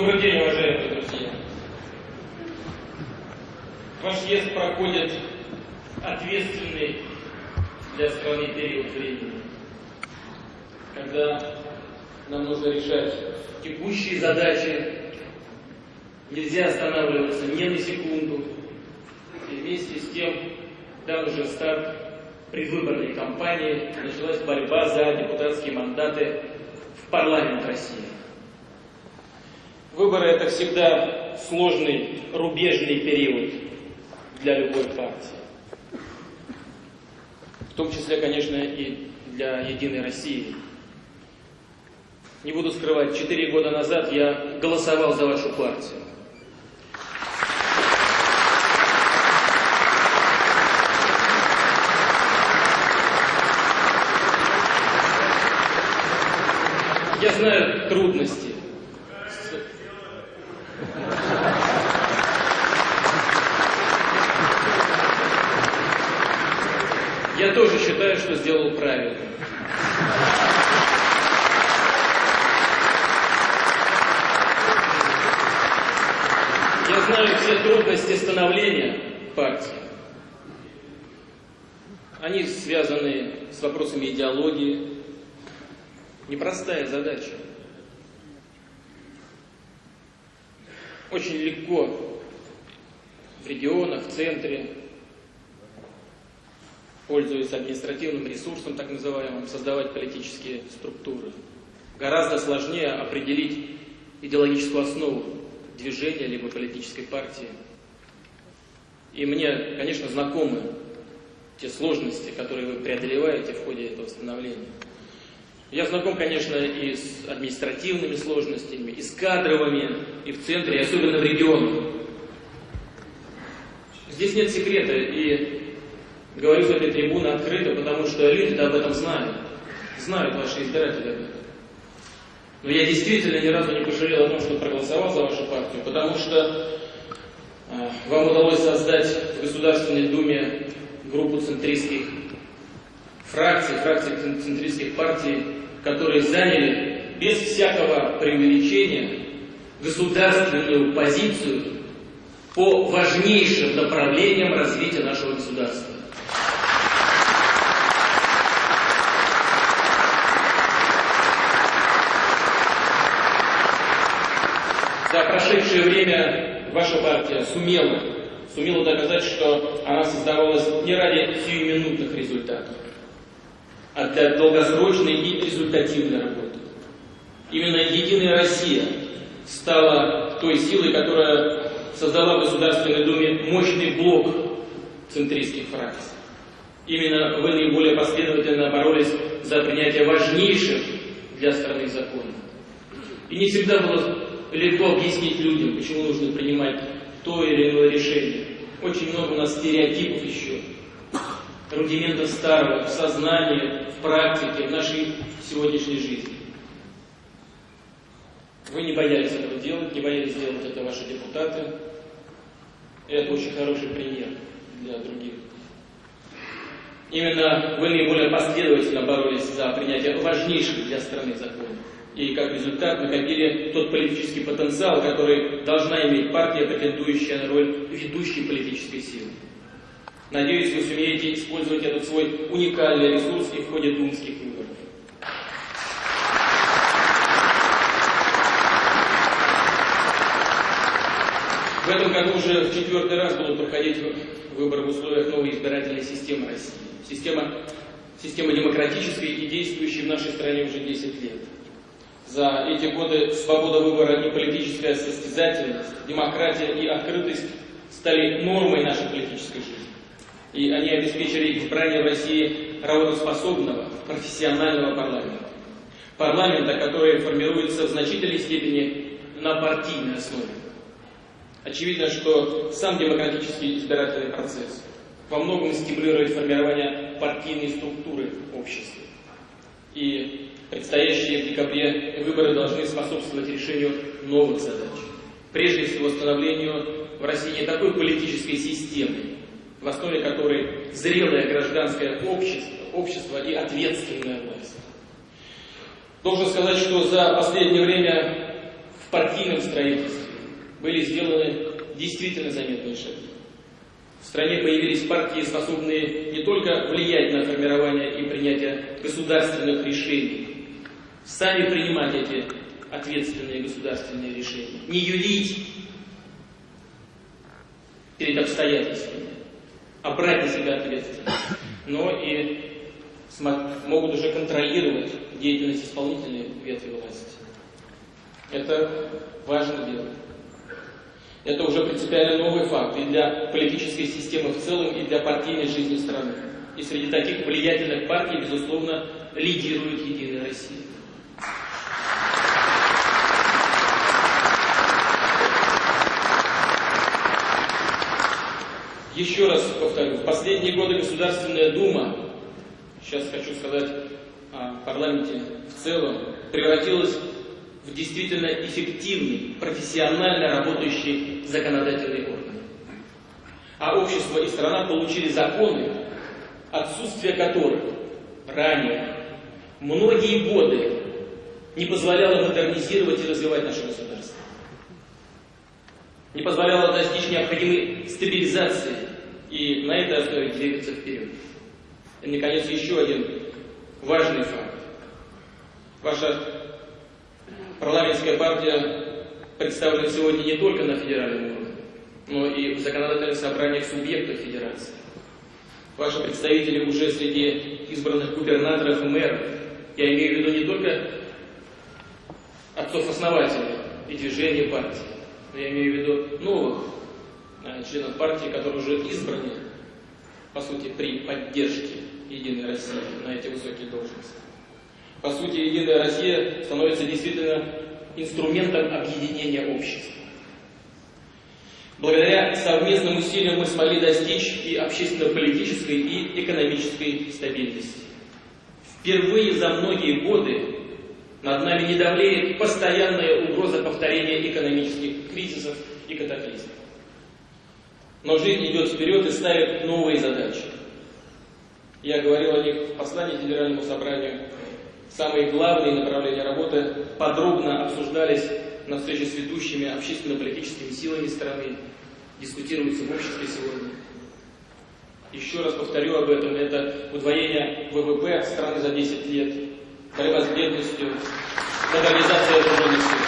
Добрый день, уважаемые друзья. Ваш съезд проходит ответственный для страны период времени, когда нам нужно решать текущие задачи, нельзя останавливаться ни на секунду, и вместе с тем дан уже старт предвыборной кампании, началась борьба за депутатские мандаты в парламент России. Выборы – это всегда сложный рубежный период для любой партии. В том числе, конечно, и для «Единой России». Не буду скрывать, четыре года назад я голосовал за вашу партию. Я знаю трудности. Я тоже считаю, что сделал правильно. Я знаю все трудности становления партии. Они связаны с вопросами идеологии, Непростая задача. Очень легко в регионах, в центре, пользуясь административным ресурсом, так называемым, создавать политические структуры. Гораздо сложнее определить идеологическую основу движения либо политической партии. И мне, конечно, знакомы те сложности, которые вы преодолеваете в ходе этого становления. Я знаком, конечно, и с административными сложностями, и с кадровыми, и в центре, и особенно в регионах. Здесь нет секрета, и говорю с этой трибуны открыто, потому что люди-то об этом знают. Знают ваши избиратели об этом. Но я действительно ни разу не пожалел о том, что проголосовал за вашу партию, потому что э, вам удалось создать в Государственной Думе группу центристских фракций, фракций центристских партий, которые заняли без всякого преувеличения государственную позицию по важнейшим направлениям развития нашего государства. За прошедшее время ваша партия сумела, сумела доказать, что она создавалась не ради сиюминутных результатов, а для долгосрочной и результативной работы. Именно «Единая Россия» стала той силой, которая создала в Государственной Думе мощный блок центристских фракций. Именно вы наиболее последовательно боролись за принятие важнейших для страны законов. И не всегда было легко объяснить людям, почему нужно принимать то или иное решение. Очень много у нас стереотипов еще рудиментов старого в сознании, в практике, в нашей сегодняшней жизни. Вы не боялись этого делать, не боялись делать это ваши депутаты. Это очень хороший пример для других. Именно вы наиболее последовательно боролись за принятие важнейших для страны законов. И как результат накопили тот политический потенциал, который должна иметь партия, претендующая на роль ведущей политической силы. Надеюсь, вы сумеете использовать этот свой уникальный ресурс и в ходе думских выборов. В этом году уже в четвертый раз будут проходить выборы в условиях новой избирательной системы России. Система, система демократическая и действующая в нашей стране уже 10 лет. За эти годы свобода выбора и политическая состязательность, демократия и открытость стали нормой нашей политической жизни и они обеспечили избрание в России работоспособного, профессионального парламента. Парламента, который формируется в значительной степени на партийной основе. Очевидно, что сам демократический избирательный процесс во многом стимулирует формирование партийной структуры общества. И предстоящие в декабре выборы должны способствовать решению новых задач. Прежде всего, становлению в России такой политической системы, в основе которой зрелое гражданское общество, общество и ответственная власть. Должен сказать, что за последнее время в партийном строительстве были сделаны действительно заметные шаги. В стране появились партии, способные не только влиять на формирование и принятие государственных решений, сами принимать эти ответственные государственные решения, не юлить перед обстоятельствами, а брать на себя ответственность, но и могут уже контролировать деятельность исполнительной ветви власти. Это важно делать. Это уже принципиально новый факт и для политической системы в целом, и для партийной жизни страны. И среди таких влиятельных партий, безусловно, лидирует «Единая Россия». Еще раз повторю, в последние годы Государственная Дума, сейчас хочу сказать о парламенте в целом, превратилась в действительно эффективный, профессионально работающий законодательный орган. А общество и страна получили законы, отсутствие которых ранее многие годы не позволяло модернизировать и развивать наше государство. Не позволяло достичь необходимой стабилизации и на этой основе двигаться вперед. И, наконец, еще один важный факт. Ваша Парламентская партия представлена сегодня не только на федеральном уровне, но и в законодательных собраниях субъектов федерации. Ваши представители уже среди избранных губернаторов и мэров. Я имею в виду не только отцов-основателей и движений партии, я имею в виду новых э, членов партии, которые уже избраны, по сути, при поддержке Единой России на эти высокие должности. По сути, Единая Россия становится действительно инструментом объединения общества. Благодаря совместным усилиям мы смогли достичь и общественно-политической, и экономической стабильности. Впервые за многие годы над нами не давлеет постоянная угроза повторения экономических кризисов и катаклизмов. Но жизнь идет вперед и ставит новые задачи. Я говорил о них в послании Федеральному собранию Самые главные направления работы подробно обсуждались на встрече с ведущими общественно-политическими силами страны, дискутируются в обществе сегодня. Еще раз повторю об этом, это удвоение ВВП страны за 10 лет, борьба с бедностью, модернизация вооруженных сил.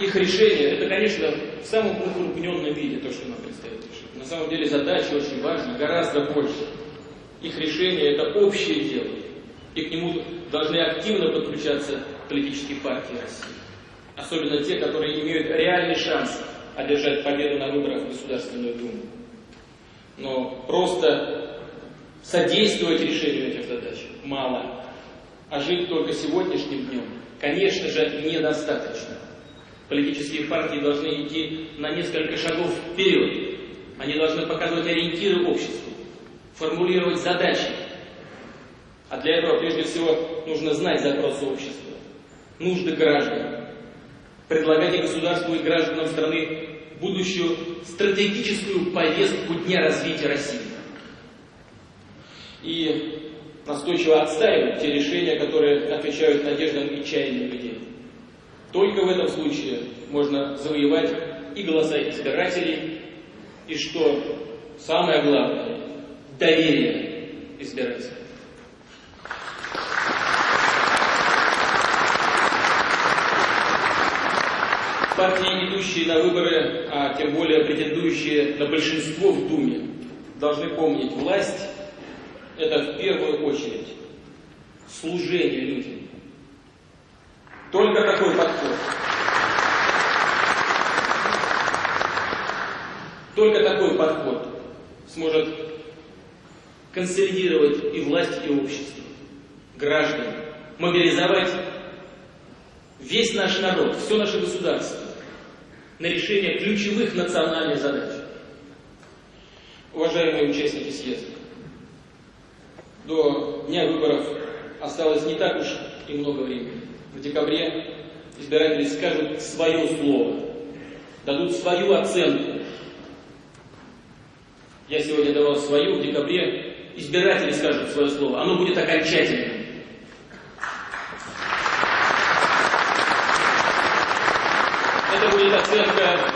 Их решение, это, конечно, в самом укрупненном виде то, что нам предстоит решить. На самом деле задача очень важна, гораздо больше. Их решение – это общее дело, и к нему должны активно подключаться политические партии России. Особенно те, которые имеют реальный шанс одержать победу на выборах в Государственную Думу. Но просто содействовать решению этих задач мало. А жить только сегодняшним днем, конечно же, недостаточно. Политические партии должны идти на несколько шагов вперед. Они должны показывать ориентиры обществу формулировать задачи. А для этого, прежде всего, нужно знать запросы общества, нужды граждан, предлагать государству и гражданам страны будущую стратегическую повестку Дня развития России. И настойчиво отстаивать те решения, которые отвечают надеждам и чаяниям людей. Только в этом случае можно завоевать и голоса избирателей, и что самое главное, доверие избирателей. Партии, идущие на выборы, а тем более претендующие на большинство в Думе, должны помнить, власть – это в первую очередь служение людям. Только такой подход. Только такой подход сможет консолидировать и власть, и общество, граждан, мобилизовать весь наш народ, все наше государство на решение ключевых национальных задач. Уважаемые участники съезда, до дня выборов осталось не так уж и много времени. В декабре избиратели скажут свое слово, дадут свою оценку. Я сегодня давал свою, в декабре избиратели скажут свое слово. Оно будет окончательным. Это будет оценка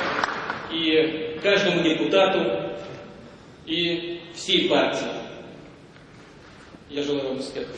и каждому депутату, и всей партии. Я желаю вам успехов.